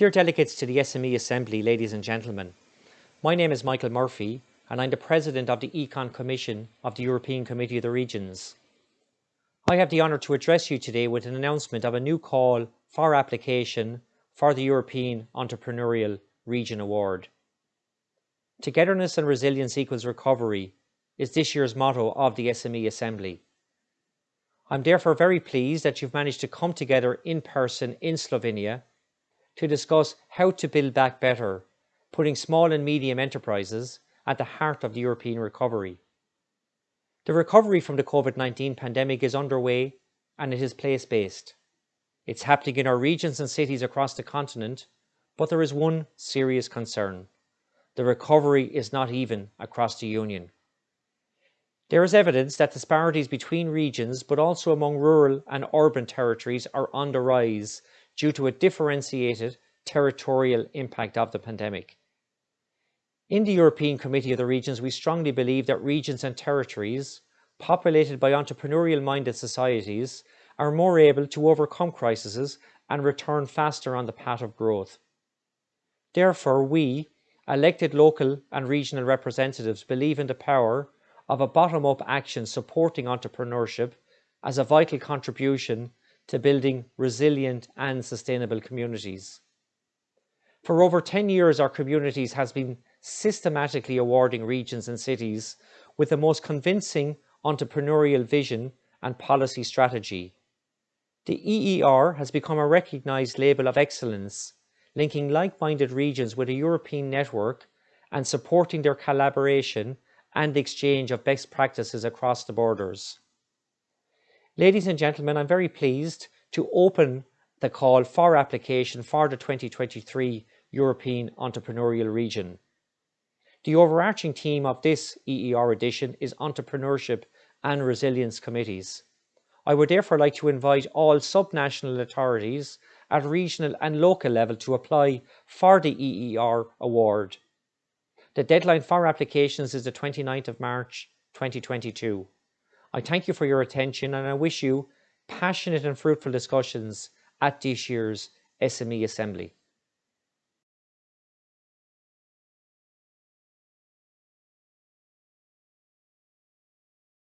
Dear delegates to the SME Assembly, ladies and gentlemen, my name is Michael Murphy and I'm the President of the Econ Commission of the European Committee of the Regions. I have the honour to address you today with an announcement of a new call for application for the European Entrepreneurial Region Award. Togetherness and resilience equals recovery is this year's motto of the SME Assembly. I'm therefore very pleased that you've managed to come together in person in Slovenia to discuss how to build back better, putting small and medium enterprises at the heart of the European recovery. The recovery from the COVID-19 pandemic is underway and it is place-based. It's happening in our regions and cities across the continent, but there is one serious concern. The recovery is not even across the Union. There is evidence that disparities between regions, but also among rural and urban territories are on the rise due to a differentiated territorial impact of the pandemic. In the European Committee of the Regions, we strongly believe that regions and territories populated by entrepreneurial-minded societies are more able to overcome crises and return faster on the path of growth. Therefore, we, elected local and regional representatives, believe in the power of a bottom-up action supporting entrepreneurship as a vital contribution to building resilient and sustainable communities. For over 10 years, our communities has been systematically awarding regions and cities with the most convincing entrepreneurial vision and policy strategy. The EER has become a recognised label of excellence, linking like-minded regions with a European network and supporting their collaboration and exchange of best practices across the borders. Ladies and gentlemen, I'm very pleased to open the call for application for the 2023 European Entrepreneurial Region. The overarching theme of this EER edition is Entrepreneurship and Resilience Committees. I would therefore like to invite all subnational authorities at regional and local level to apply for the EER award. The deadline for applications is the 29th of March 2022. I thank you for your attention and I wish you passionate and fruitful discussions at this year's SME Assembly.